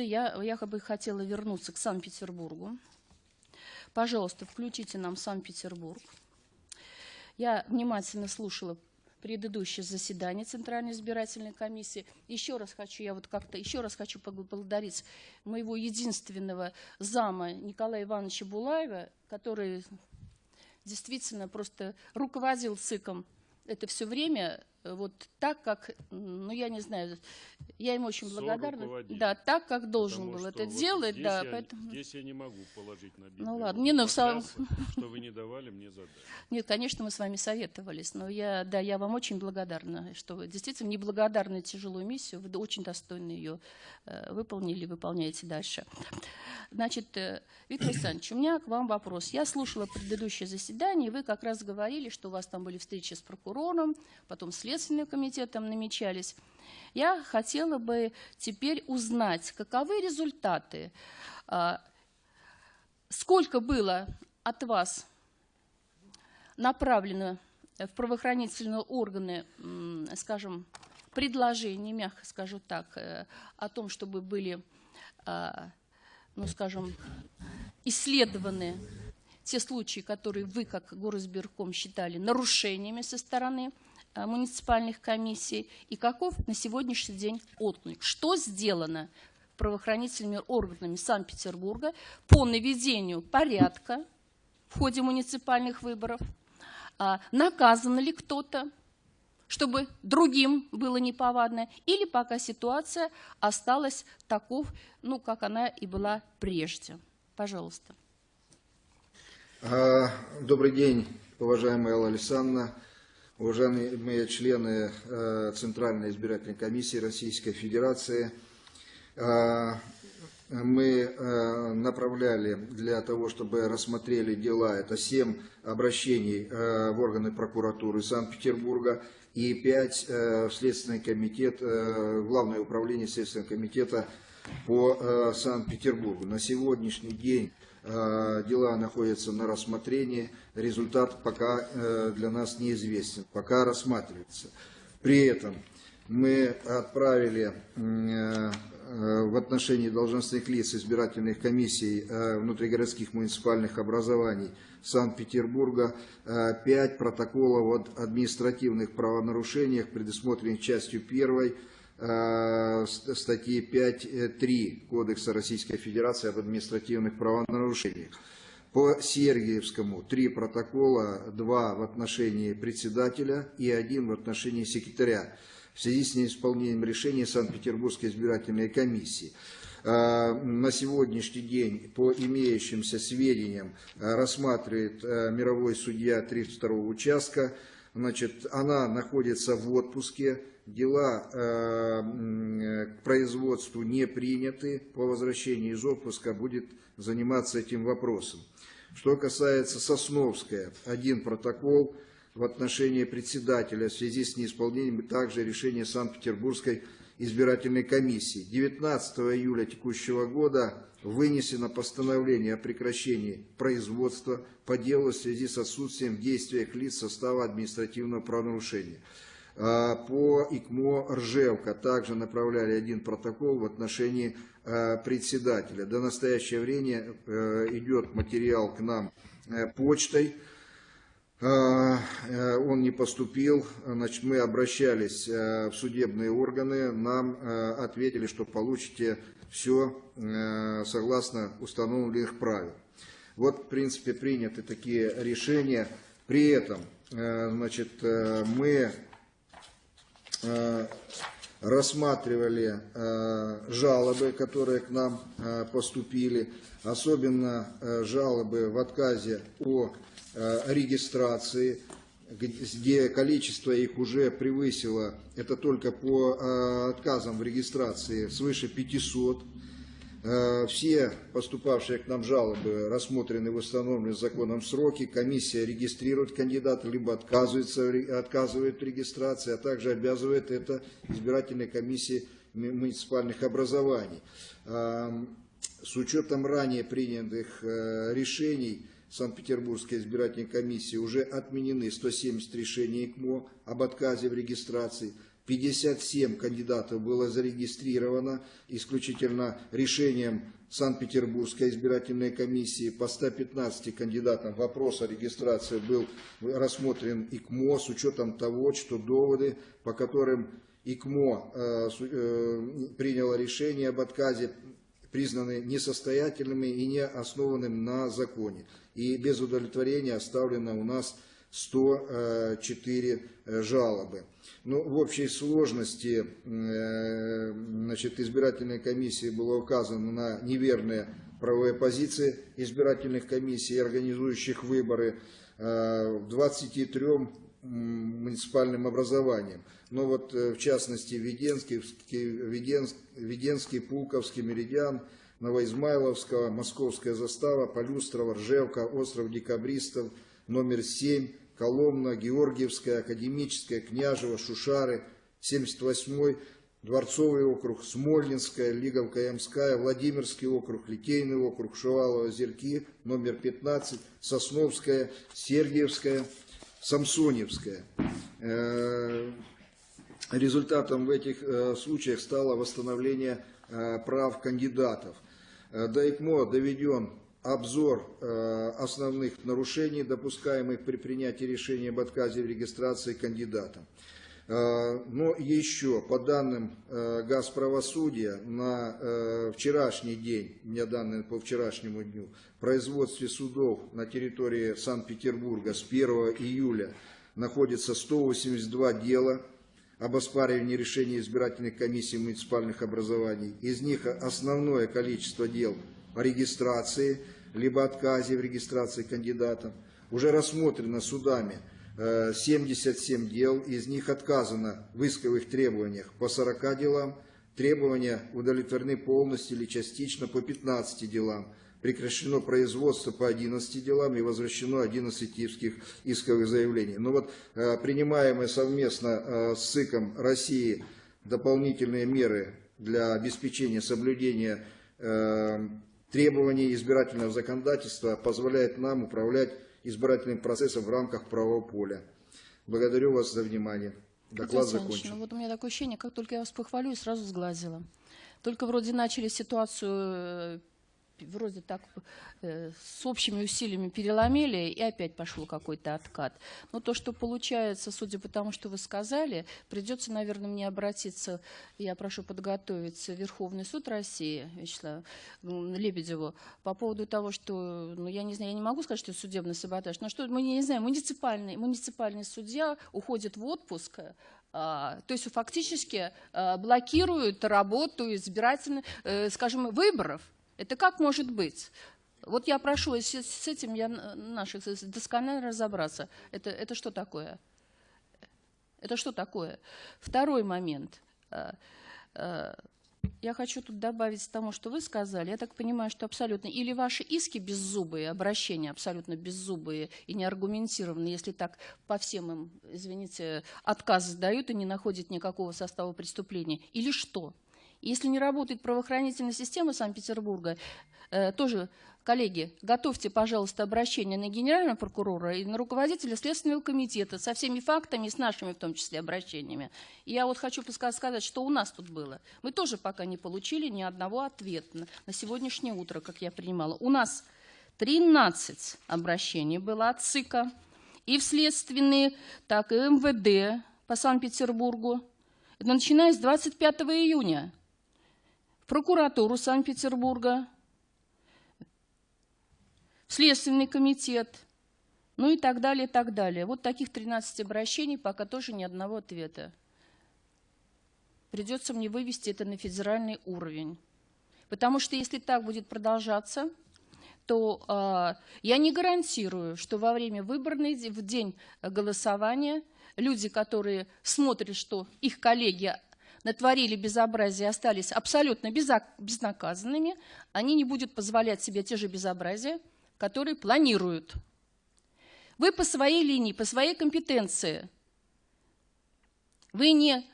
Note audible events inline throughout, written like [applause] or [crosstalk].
Союза. Я, я бы хотела вернуться к Санкт-Петербургу. Пожалуйста, включите нам Санкт-Петербург. Я внимательно слушала предыдущее заседание Центральной избирательной комиссии. Еще раз хочу, я вот как-то еще раз хочу поблагодарить моего единственного зама Николая Ивановича Булаева, который действительно просто руководил ЦИКом это все время вот так, как, ну, я не знаю, я ему очень благодарна. Да, так, как должен был это вот делать. Здесь, да, я, поэтому... здесь я не могу положить на Библию. Ну ладно, не, ну, в самом... [laughs] что вы не давали мне задать. Нет, конечно, мы с вами советовались, но я, да, я вам очень благодарна, что вы действительно неблагодарную тяжелую миссию, вы очень достойно ее э, выполнили, выполняете дальше. Значит, э, Виктор Александрович, у меня к вам вопрос. Я слушала предыдущее заседание, и вы как раз говорили, что у вас там были встречи с прокурором, потом Следственным комитетом намечались. Я хотела бы теперь узнать, каковы результаты, а, сколько было от вас направлено в правоохранительные органы, скажем, предложений, мягко скажу так, э, о том, чтобы были, а, ну, скажем, исследованы те случаи, которые вы, как горосберком, считали нарушениями со стороны муниципальных комиссий и каков на сегодняшний день отклик. Что сделано правоохранительными органами Санкт-Петербурга по наведению порядка в ходе муниципальных выборов? А, наказан ли кто-то, чтобы другим было неповадно? Или пока ситуация осталась таков, ну, как она и была прежде? Пожалуйста. А, добрый день, уважаемая Алла Александровна уважаемые члены э, Центральной избирательной комиссии Российской Федерации, э, мы э, направляли для того, чтобы рассмотрели дела, это 7 обращений в органы прокуратуры Санкт-Петербурга и 5 в Следственный комитет, Главное управление Следственного комитета по Санкт-Петербургу. На сегодняшний день дела находятся на рассмотрении, результат пока э, для нас неизвестен, пока рассматривается. При этом мы отправили э, в отношении должностных лиц избирательных комиссий внутригородских муниципальных образований Санкт-Петербурга пять протоколов о административных правонарушениях, предусмотренных частью 1 Э, статьи 5.3 Кодекса Российской Федерации об административных правонарушениях. По Сергиевскому три протокола, два в отношении председателя и один в отношении секретаря в связи с неисполнением решения Санкт-Петербургской избирательной комиссии. Э, на сегодняшний день по имеющимся сведениям э, рассматривает мировой судья 32 участка. Значит, она находится в отпуске, дела э, к производству не приняты, по возвращении из отпуска будет заниматься этим вопросом. Что касается Сосновская, один протокол в отношении председателя в связи с неисполнением также решения Санкт-Петербургской избирательной комиссии. 19 июля текущего года вынесено постановление о прекращении производства по делу в связи с отсутствием в действиях лиц состава административного правонарушения. А, по ИКМО «Ржевка» также направляли один протокол в отношении а, председателя. До настоящего времени э, идет материал к нам э, почтой. А, э, он не поступил, значит, мы обращались в судебные органы, нам ответили, что получите все согласно установленных правил. Вот, в принципе, приняты такие решения. При этом, значит, мы рассматривали э, жалобы, которые к нам э, поступили, особенно жалобы в отказе о регистрации, где количество их уже превысило, это только по отказам в регистрации, свыше 500. Э, все поступавшие к нам жалобы рассмотрены в установленные законом сроки. Комиссия регистрирует кандидата, либо отказывается, отказывает в регистрации, а также обязывает это избирательной комиссии муниципальных образований. С учетом ранее принятых э, решений Санкт-Петербургской избирательной комиссии уже отменены 170 решений ИКМО об отказе в регистрации. 57 кандидатов было зарегистрировано исключительно решением Санкт-Петербургской избирательной комиссии. По 115 кандидатам вопрос о регистрации был рассмотрен ИКМО с учетом того, что доводы, по которым ИКМО э, э, приняло решение об отказе, признаны несостоятельными и не основанным на законе. И без удовлетворения оставлено у нас 104 э, жалобы. Ну, в общей сложности э, значит, избирательной комиссии было указано на неверные правовые позиции избирательных комиссий, организующих выборы э, в 23 м, муниципальным образованиям. Но вот э, в частности Веденский, Веденск- Веденский, Пулковский, Меридиан, Новоизмайловского, Московская застава, Полюстрова, Ржевка, Остров Декабристов, номер 7, Коломна, Георгиевская, Академическая, Княжево, Шушары, 78-й, Дворцовый округ, Смольнинская, Лиговка Ямская, Владимирский округ, Литейный округ, Шувалова, Зерки, номер 15, Сосновская, Сергиевская, Самсоневская. Э, Результатом в этих э, случаях стало восстановление э, прав кандидатов. До ИКМО доведен обзор э, основных нарушений, допускаемых при принятии решения об отказе в регистрации кандидата. Э, Но еще, по данным э, Газправосудия, на вчерашний день, у меня данные по вчерашнему дню, производстве судов на территории Санкт-Петербурга с 1 июля находится 182 дела об оспаривании решений избирательных комиссий муниципальных образований. Из них основное количество дел о регистрации, либо отказе в регистрации кандидатов. Уже рассмотрено судами э, 77 дел, из них отказано в исковых требованиях по 40 делам, требования удовлетворены полностью или частично по 15 делам, прекращено производство по 11 делам и возвращено 11 типских исковых заявлений. Но вот э, принимаемые совместно э, с СИКом России дополнительные меры для обеспечения соблюдения требований избирательного законодательства позволяет нам управлять избирательным процессом в рамках правового поля. Благодарю вас за внимание. Доклад закончен. Ну, вот у меня такое ощущение, как только я вас похвалю, сразу сглазила. Только вроде начали ситуацию, э, вроде так э, с общими усилиями переломили, и опять пошел какой-то откат. Но то, что получается, судя по тому, что вы сказали, придется, наверное, мне обратиться, я прошу подготовиться Верховный суд России, Вячеславу Лебедеву, по поводу того, что, ну, я не знаю, я не могу сказать, что это судебный саботаж, но что, мы не знаем, муниципальный, муниципальный судья уходит в отпуск, а, то есть фактически а, блокируют работу избирательных, э, скажем, выборов. Это как может быть? Вот я прошу, с, этим я н- наших досконально разобраться. Это, это что такое? Это что такое? Второй момент. А, а, Я хочу тут добавить к тому, что вы сказали. Я так понимаю, что абсолютно или ваши иски беззубые, обращения абсолютно беззубые и неаргументированные, если так по всем им, извините, отказы дают и не находят никакого состава преступления, или что? Если не работает правоохранительная система Санкт-Петербурга, э, тоже, коллеги, готовьте, пожалуйста, обращение на генерального прокурора и на руководителя Следственного комитета со всеми фактами, с нашими в том числе обращениями. И я вот хочу сказать, что у нас тут было. Мы тоже пока не получили ни одного ответа на, сегодняшнее утро, как я принимала. У нас 13 обращений было от ЦИКа и в следственные, так и МВД по Санкт-Петербургу. Начиная с 25 июня прокуратуру Санкт-Петербурга, Следственный комитет, ну и так далее, и так далее. Вот таких 13 обращений, пока тоже ни одного ответа. Придется мне вывести это на федеральный уровень. Потому что если так будет продолжаться, то а, я не гарантирую, что во время выборной, в день голосования, люди, которые смотрят, что их коллеги натворили безобразие, остались абсолютно безнаказанными, они не будут позволять себе те же безобразия, которые планируют. Вы по своей линии, по своей компетенции, вы не,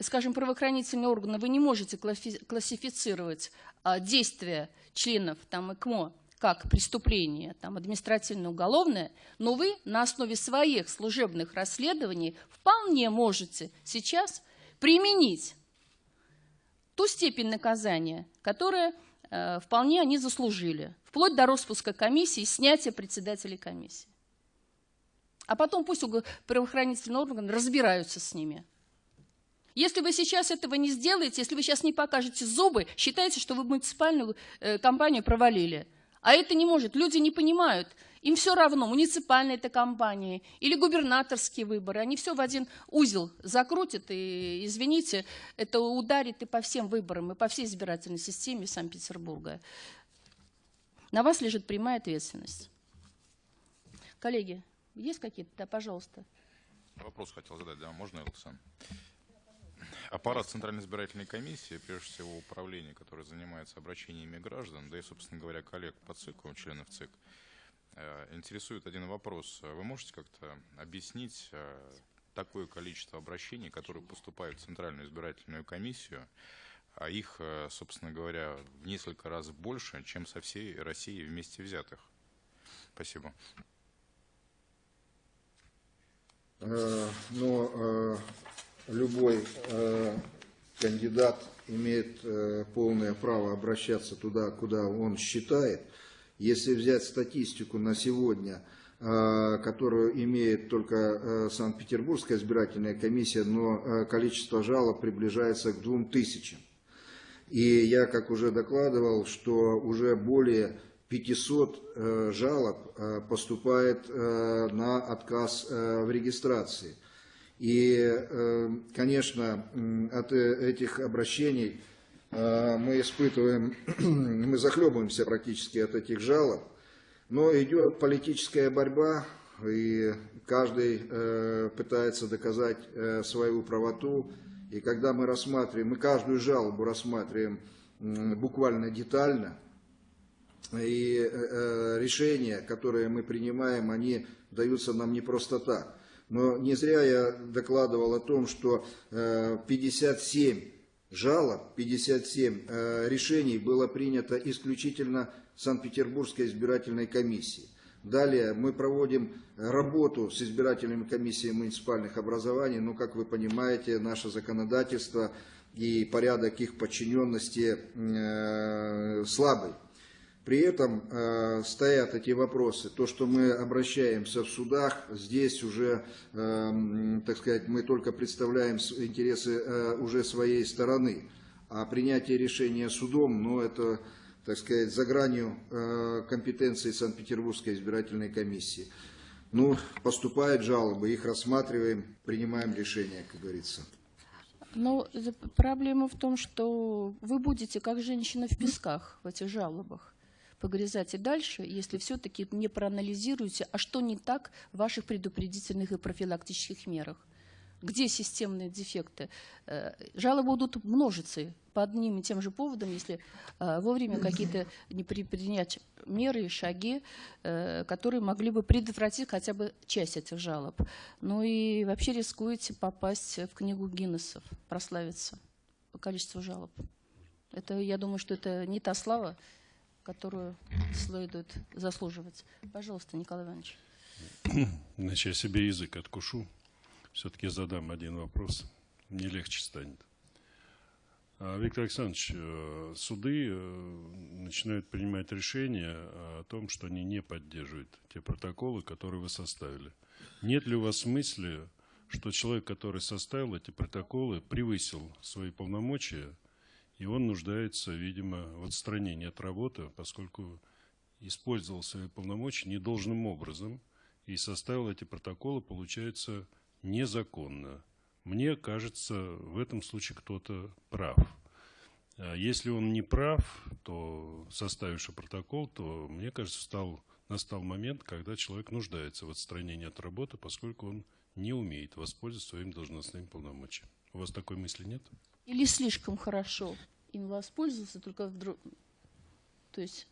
скажем, правоохранительные органы, вы не можете класси- классифицировать а, действия членов там, ИКМО как преступление там, административно-уголовное, но вы на основе своих служебных расследований вполне можете сейчас применить ту степень наказания, которая э, вполне они заслужили, вплоть до распуска комиссии и снятия председателей комиссии. А потом пусть правоохранительные органы разбираются с ними. Если вы сейчас этого не сделаете, если вы сейчас не покажете зубы, считайте, что вы муниципальную э, компанию провалили. А это не может. Люди не понимают. Им все равно, муниципальная это компания или губернаторские выборы. Они все в один узел закрутят. И, извините, это ударит и по всем выборам, и по всей избирательной системе Санкт-Петербурга. На вас лежит прямая ответственность. Коллеги, есть какие-то? Да, пожалуйста. Вопрос хотел задать, да, можно, Александр? Аппарат Центральной избирательной комиссии, прежде всего управление, которое занимается обращениями граждан, да и, собственно говоря, коллег по ЦИКу, членов ЦИК, интересует один вопрос. Вы можете как-то объяснить э, такое количество обращений, которые поступают в Центральную избирательную комиссию, а их, э, собственно говоря, в несколько раз больше, чем со всей России вместе взятых? Спасибо. Э, Но э, любой э, кандидат имеет э, полное право обращаться туда, куда он считает. Если взять статистику на сегодня, э, которую имеет только э, Санкт-Петербургская избирательная комиссия, но э, количество жалоб приближается к двум тысячам. И я, как уже докладывал, что уже более 500 э, жалоб поступает на отказ в регистрации. И, конечно, от этих обращений мы испытываем, [clears throat] мы захлебываемся практически от этих жалоб, но идет политическая борьба, и каждый э, пытается доказать э, свою правоту. И когда мы рассматриваем, мы каждую жалобу рассматриваем буквально детально, и э, э, решения, которые мы принимаем, они даются нам не просто так. Но не зря я докладывал о том, что э, 57 жалоб, 57 э, решений было принято исключительно Санкт-Петербургской избирательной комиссией. Далее мы проводим работу с избирательными комиссиями муниципальных образований, но, как вы понимаете, наше законодательство и порядок их подчиненности э, слабый. При этом э, стоят эти вопросы. То, что мы обращаемся в судах, здесь уже, э, так сказать, мы только представляем интересы э, уже своей стороны. А принятие решения судом, ну, это, так сказать, за гранью э, компетенции Санкт-Петербургской избирательной комиссии. Ну, поступают жалобы, их рассматриваем, принимаем решение, как говорится. Но за- проблема в том, что вы будете, как женщина в песках в этих жалобах, погрязать и дальше, если все-таки не проанализируете, а что не так в ваших предупредительных и профилактических мерах. Где системные дефекты? Э, Жалобы будут множиться по одним и тем же поводам, если э, вовремя какие-то не при- принять меры и шаги, э, которые могли бы предотвратить хотя бы часть этих жалоб. Ну и вообще рискуете попасть в книгу Гиннесов, прославиться по количеству жалоб. Это, я думаю, что это не та слава, которую следует заслуживать. Пожалуйста, Николай Иванович. Значит, я себе язык откушу. Все-таки задам один вопрос. Мне легче станет. А, Виктор Александрович, э, суды э, начинают принимать решения о том, что они не поддерживают те протоколы, которые вы составили. Нет ли у вас мысли, что человек, который составил эти протоколы, превысил свои полномочия, и он нуждается, видимо, в отстранении от работы, поскольку использовал свои полномочия недолжным образом и составил эти протоколы, получается, незаконно. Мне кажется, в этом случае кто-то прав. А Если он не прав, то составивший протокол, то, мне кажется, стал, настал момент, когда человек нуждается в отстранении от работы, поскольку он не умеет воспользоваться своим должностным полномочием. У вас такой мысли нет? Или слишком хорошо им воспользоваться, только вдруг... То есть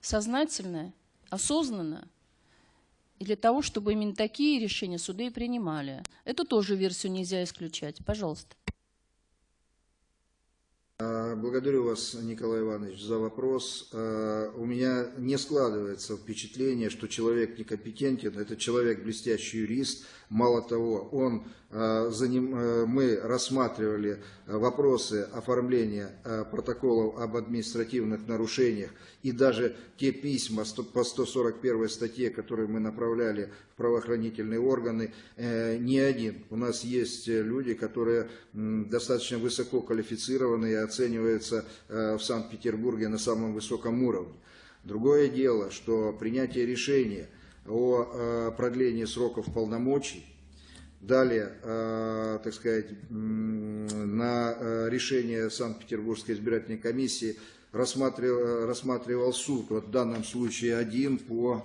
сознательно, осознанно, и для того, чтобы именно такие решения суды и принимали. Эту тоже версию нельзя исключать. Пожалуйста. А, Благодарю вас, Николай Иванович, за вопрос. А, У меня не складывается впечатление, что человек некомпетентен. Это человек блестящий юрист, Мало того, он, э, заним- э, мы рассматривали э, вопросы оформления протоколов об административных нарушениях и даже те письма по 141 статье, которые мы направляли в правоохранительные органы, не один. У нас есть люди, которые достаточно высоко квалифицированы и оцениваются в Санкт-Петербурге на самом высоком уровне. Другое дело, что принятие решения о э, продлении сроков полномочий, далее, э, так сказать, на э, решение Санкт-Петербургской избирательной комиссии рассматривал, рассматривал суд, вот в данном случае один по,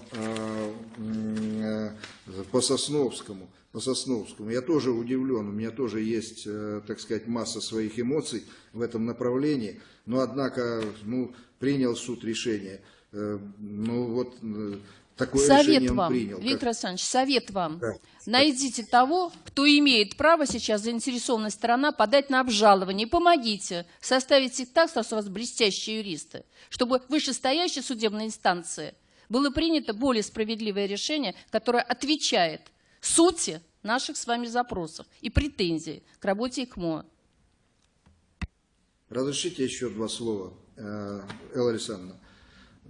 по Сосновскому. По Сосновскому. Я тоже удивлен, у меня тоже есть, так сказать, масса своих эмоций в этом направлении, но однако, ну, принял суд решение. Ну вот такое Совет вам, принял. Виктор Александрович, совет вам. Да. Найдите того, кто имеет право сейчас, заинтересованная сторона, подать на обжалование. Помогите составить их так, что у вас блестящие юристы, чтобы в вышестоящей судебной инстанции было принято более справедливое решение, которое отвечает сути наших с вами запросов и претензий к работе ИКМО. Разрешите еще два слова, э, Элла Александровна.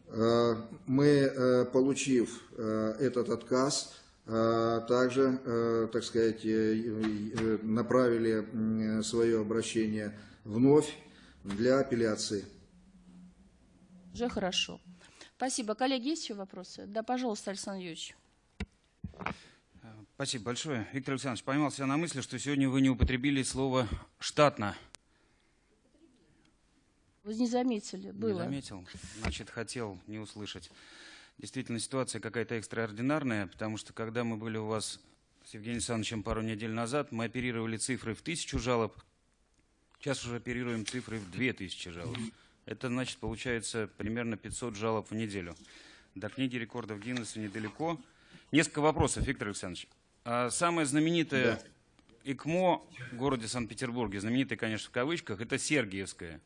Э, Мы, э, получив э, этот отказ, также, так сказать, направили свое обращение вновь для апелляции. Уже хорошо. Спасибо. Коллеги, есть еще вопросы? Да, пожалуйста, Александр Юрьевич. Спасибо большое. Виктор Александрович, поймал себя на мысли, что сегодня вы не употребили слово «штатно». Вы не заметили, Не было. заметил? Значит, хотел не услышать. Действительно, ситуация какая-то экстраординарная, потому что когда мы были у вас с Евгением Александровичем пару недель назад, мы оперировали цифрой в тысячу жалоб, сейчас уже оперируем цифрой в две тысячи жалоб. Это, значит, получается примерно 500 жалоб в неделю. До книги рекордов Гиннесса недалеко. Несколько вопросов, Виктор Александрович. А самое знаменитое ИКМО в городе Санкт-Петербурге, знаменитое, конечно, в кавычках, это Сергиевское.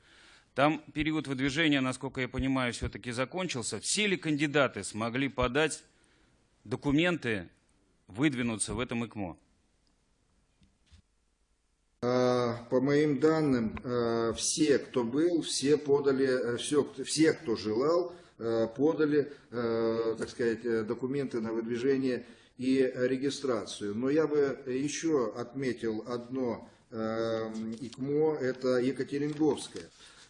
Там период выдвижения, насколько я понимаю, все-таки закончился. Все ли кандидаты смогли подать документы, выдвинуться в этом ИКМО? А, По моим данным, э, все, кто был, все подали, э, все, все, кто желал, э, подали, так сказать, э, документы на выдвижение и регистрацию. Но я бы еще отметил одно ИКМО, это Екатеринговское.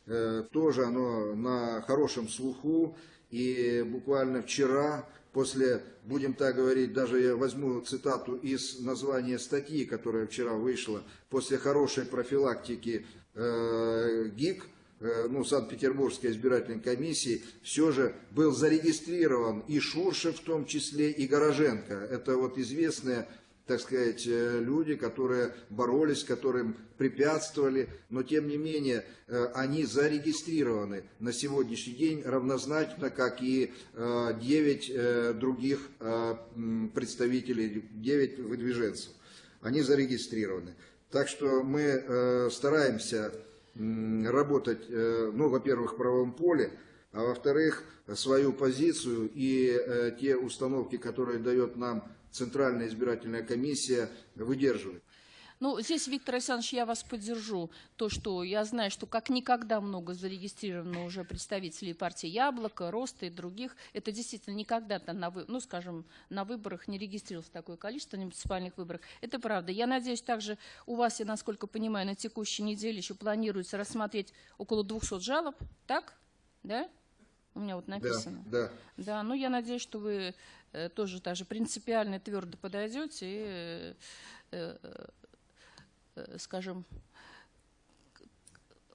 Э, Тоже оно на хорошем слуху, и буквально вчера после, будем так говорить, даже я возьму цитату из названия статьи, которая вчера вышла, после хорошей профилактики э, ГИК, э, ну, Санкт-Петербургской избирательной комиссии, все же был зарегистрирован и Шуршев в том числе, и Гороженко. Это вот известные так сказать, э, люди, которые боролись, которым препятствовали, но тем не менее э, они зарегистрированы на сегодняшний день равнозначно, как и 9 других э, м, представителей, 9 выдвиженцев. Они зарегистрированы. Так что мы стараемся работать, ну, во-первых, в правом поле, а во-вторых, свою позицию и э, те установки, которые дает нам Центральная избирательная комиссия, выдерживать. Ну, здесь, Виктор Александрович, я вас поддержу. То, что я знаю, что как никогда много зарегистрировано уже представителей партии «Яблоко», «Роста» и других. Это действительно никогда-то, на, ну, скажем, на выборах не регистрировалось такое количество, на муниципальных выборах. Это правда. Я надеюсь, также у вас, я насколько понимаю, на текущей неделе еще планируется рассмотреть около 200 жалоб. Так? Да? У меня вот Да, написано. да. Да, ну я надеюсь, что вы э, тоже даже принципиально твердо подойдете и, э, э, скажем,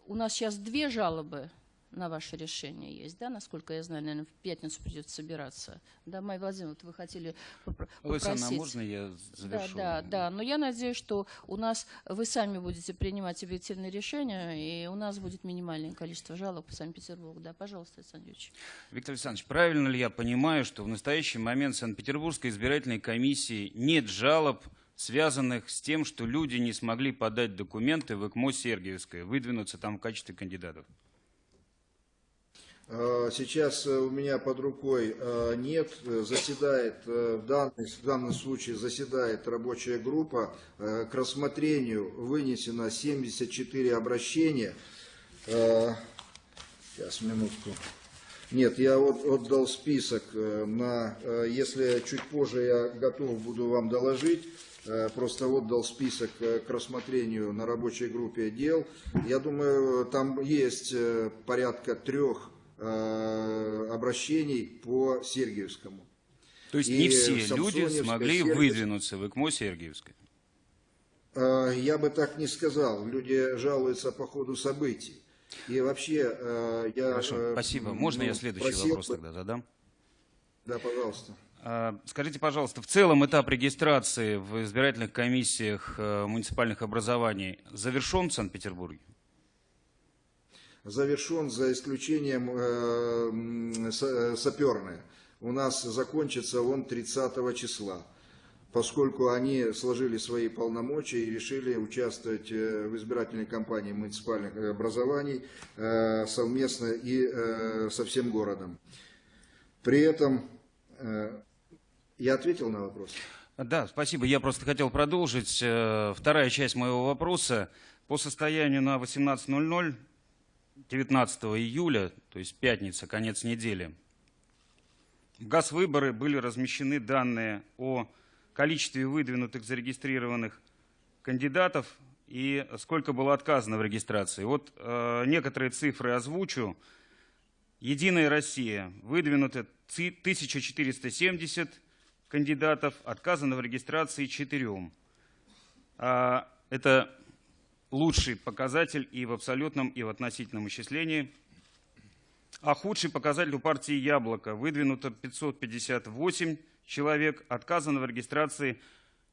у нас сейчас две жалобы на ваше решение есть, да, насколько я знаю, наверное, в пятницу придется собираться. Да, Майя Владимировна, вот вы хотели попро- а попросить. можно я Да, завершу? да, да. Но я надеюсь, что у нас вы сами будете принимать объективные решения, и у нас будет минимальное количество жалоб по Санкт-Петербургу. Да, пожалуйста, Александр Юрьевич. Виктор Александрович, правильно ли я понимаю, что в настоящий момент Санкт-Петербургской избирательной комиссии нет жалоб, связанных с тем, что люди не смогли подать документы в ЭКМО Сергиевское, выдвинуться там в качестве кандидатов? Э, Сейчас э, у меня под рукой э, нет, заседает, в данном, в данном случае заседает рабочая группа, к рассмотрению вынесено 74 обращения. Сейчас, минутку. Нет, я от- отдал список на, если чуть позже я готов буду вам доложить, просто отдал список к рассмотрению на рабочей группе дел. Я думаю, там есть порядка трех обращений по Сергиевскому. То есть И не все люди смогли Сергиевская. выдвинуться в ИКМО Сергиевской. Э, Я бы так не сказал. Люди жалуются по ходу событий. И вообще, э, я... Хорошо, э, спасибо. ну, Можно я следующий просил вопрос тогда задам? Да, пожалуйста. Скажите, пожалуйста, в целом этап регистрации в избирательных комиссиях э, муниципальных образований завершен в Санкт-Петербурге? Завершен за исключением э, э, саперное. У нас закончится он 30 числа, поскольку они сложили свои полномочия и решили участвовать э, в избирательной кампании муниципальных образований э, совместно и э, со всем городом. При этом э, я ответил на вопрос. Да, спасибо. Я просто хотел продолжить. Э, Вторая часть моего вопроса. По состоянию на 18.00 19 июля, то есть пятница, конец недели, в ГАЗ-выборы были размещены данные о количестве выдвинутых зарегистрированных кандидатов и сколько было отказано в регистрации. Вот э, некоторые цифры озвучу. Единая Россия выдвинуто ци- 1470 кандидатов, отказано в регистрации четырем. А, Это лучший показатель и в абсолютном, и в относительном исчислении. А худший показатель у партии «Яблоко» выдвинуто 558 человек, отказано в регистрации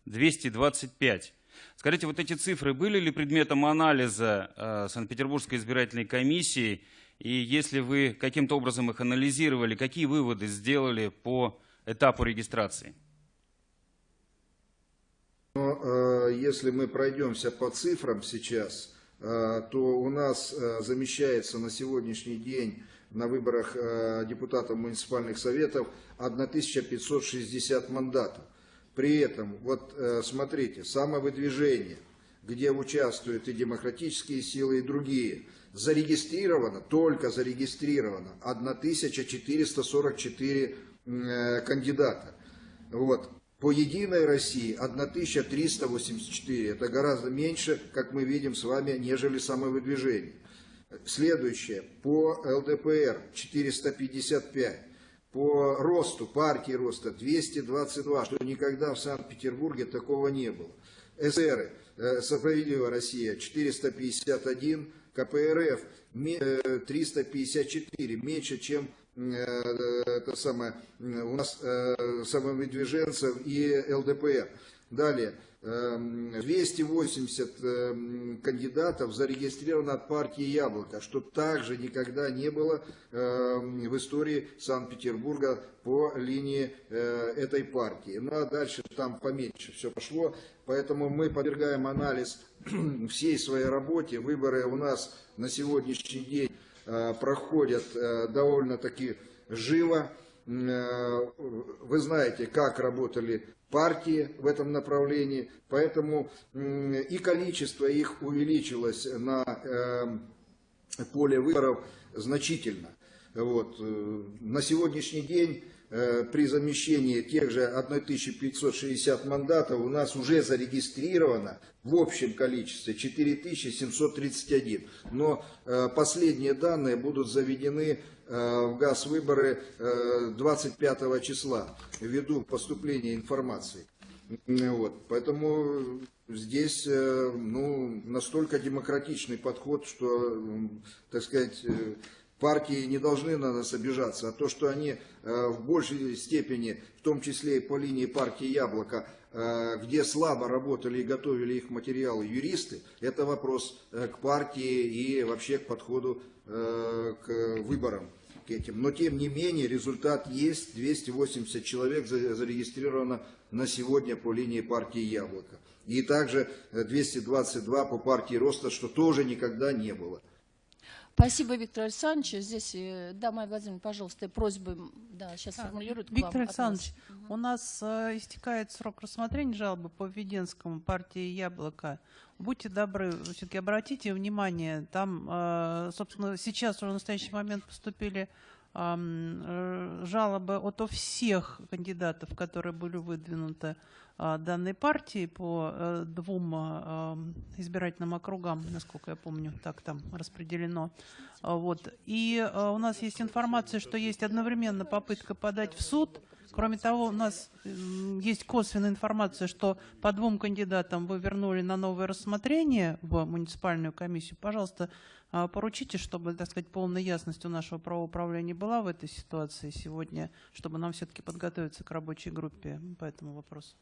225. Скажите, вот эти цифры были ли предметом анализа э, Санкт-Петербургской избирательной комиссии? И если вы каким-то образом их анализировали, какие выводы сделали по этапу регистрации? Но э, если мы пройдемся по цифрам сейчас, э, то у нас э, замещается на сегодняшний день на выборах э, депутатов муниципальных советов 1560 мандатов. При этом, вот смотрите, самовыдвижение, где участвуют и демократические силы, и другие, зарегистрировано, только зарегистрировано 1444 э, кандидата. Вот. По Единой России 1384. Это гораздо меньше, как мы видим с вами, нежели самовыдвижение. Следующее. По ЛДПР 455. По росту, партии роста 222, что никогда в Санкт-Петербурге такого не было. СР, э, Справедливая Россия 451, КПРФ 354, меньше, чем э, это самое, э, у нас э, самовыдвиженцев и ЛДПР. Далее, эм, 280 эм, кандидатов зарегистрировано от партии «Яблоко», что также никогда не было эм, в истории Санкт-Петербурга по линии э, этой партии. Ну а дальше там поменьше все пошло, поэтому мы подвергаем анализ [clears throat] всей своей работе. Выборы у нас на сегодняшний день э, проходят э, довольно-таки живо. Вы знаете, как работали партии в этом направлении, поэтому и количество их увеличилось на э, поле выборов значительно. Вот. э, На сегодняшний день при замещении тех же 1560 мандатов у нас уже зарегистрировано в общем количестве 4731. Но э, последние данные будут заведены э, в ГАЗ выборы э, 25 числа ввиду поступления информации. Вот. Поэтому здесь э, ну, настолько демократичный подход, что, так сказать, э, партии не должны на нас обижаться, а то, что они э, в большей степени, в том числе и по линии партии «Яблоко», э, где слабо работали и готовили их материалы юристы, это вопрос э, к партии и вообще к подходу к выборам к этим. Но тем не менее результат есть, 280 человек за- зарегистрировано на сегодня по линии партии «Яблоко». И также э, 222 по партии «Роста», что тоже никогда не было. Спасибо, Виктор Александрович. Здесь, э, да, Майя Владимировна, пожалуйста, просьбы, да, сейчас Да, формулируют Виктор. Александрович, у нас э, истекает срок рассмотрения жалобы по Введенскому партии «Яблоко». Будьте добры, все-таки обратите внимание, там, э, собственно, сейчас уже в настоящий момент поступили э, жалобы от всех кандидатов, которые были выдвинуты данной партии по э, двум а, избирательным округам, насколько я помню, так там распределено. А, Вот. И а, у нас есть информация, что есть одновременно попытка подать в суд. Кроме того, у нас есть косвенная информация, что по двум кандидатам вы вернули на новое рассмотрение в муниципальную комиссию. Пожалуйста, а, поручите, чтобы, так сказать, полная ясность у нашего правоуправления была в этой ситуации сегодня, чтобы нам все-таки подготовиться к рабочей группе по этому вопросу.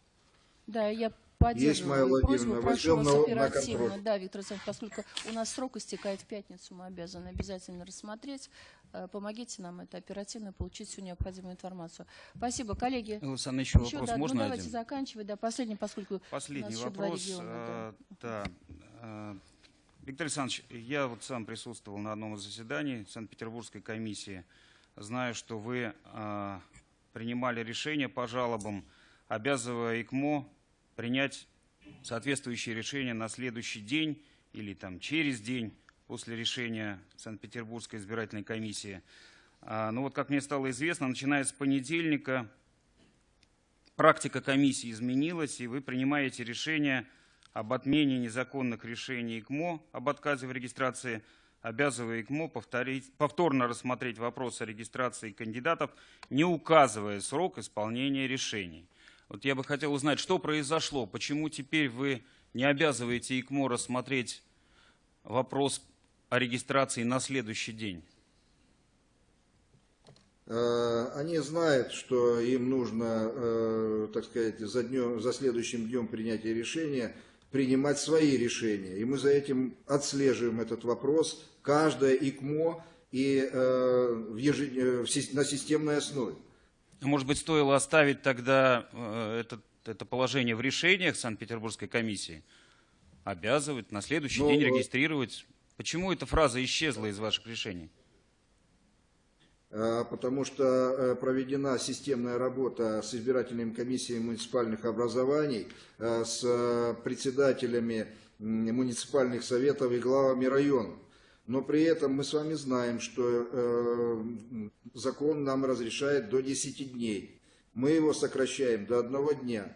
Да, я Есть, поддерживаю Майя Владимировна, возьмем на- на оперативно. контроль. Да, Виктор Александрович, поскольку у нас срок истекает в пятницу, мы обязаны обязательно рассмотреть. Э, Помогите нам это оперативно получить всю необходимую информацию. Спасибо, коллеги. Александр, еще Еще, вопрос да, можно ну, давайте один? заканчивать. Да, последний, поскольку Последний у нас еще два вопрос. региона, э, Да. э, Виктор Александрович, я вот сам присутствовал на одном из заседаний Санкт-Петербургской комиссии. Знаю, что вы принимали решение по жалобам, обязывая ИКМО принять соответствующее решение на следующий день или там через день после решения Санкт-Петербургской избирательной комиссии. А, Ну вот, как мне стало известно, начиная с понедельника практика комиссии изменилась, и вы принимаете решение об отмене незаконных решений ИКМО об отказе в регистрации, обязывая ИКМО повторить, повторно рассмотреть вопрос о регистрации кандидатов, не указывая срок исполнения решений. Вот я бы хотел узнать, что произошло, почему теперь вы не обязываете ИКМО рассмотреть вопрос о регистрации на следующий день? Э, Они знают, что им нужно, э, так сказать, за, днем, за следующим днем принятия решения принимать свои решения. И мы за этим отслеживаем этот вопрос, каждое ИКМО и э, в ежед- на системной основе. Может быть, стоило оставить тогда э, это, это положение в решениях Санкт-Петербургской комиссии? Обязывать на следующий Ну, день э, регистрировать? Почему эта фраза исчезла из ваших решений? Э, потому что проведена системная работа с избирательными комиссиями муниципальных образований, с председателями муниципальных советов и главами районов. Но при этом мы с вами знаем, что э, закон нам разрешает до 10 дней. Мы его сокращаем до одного дня.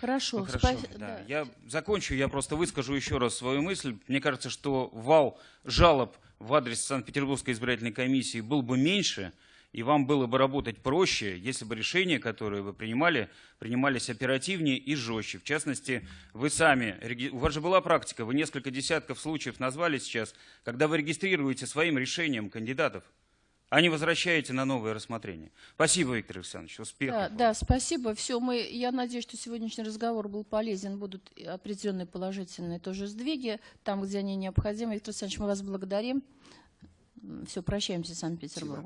Хорошо. Ну, хорошо, спа- да. да. Я закончу, я просто выскажу еще раз свою мысль. Мне кажется, что вал жалоб в адрес Санкт-Петербургской избирательной комиссии был бы меньше, и вам было бы работать проще, если бы решения, которые вы принимали, принимались оперативнее и жестче. В частности, вы сами, у вас же была практика, вы несколько десятков случаев назвали сейчас, когда вы регистрируете своим решением кандидатов, а не возвращаете на новое рассмотрение. Спасибо, Виктор Александрович, успехов. Да, вам. да, спасибо. Все, мы, я надеюсь, что сегодняшний разговор был полезен, будут определенные положительные тоже сдвиги, там, где они необходимы. Виктор Александрович, мы вас благодарим. Все, прощаемся с Санкт-Петербургом.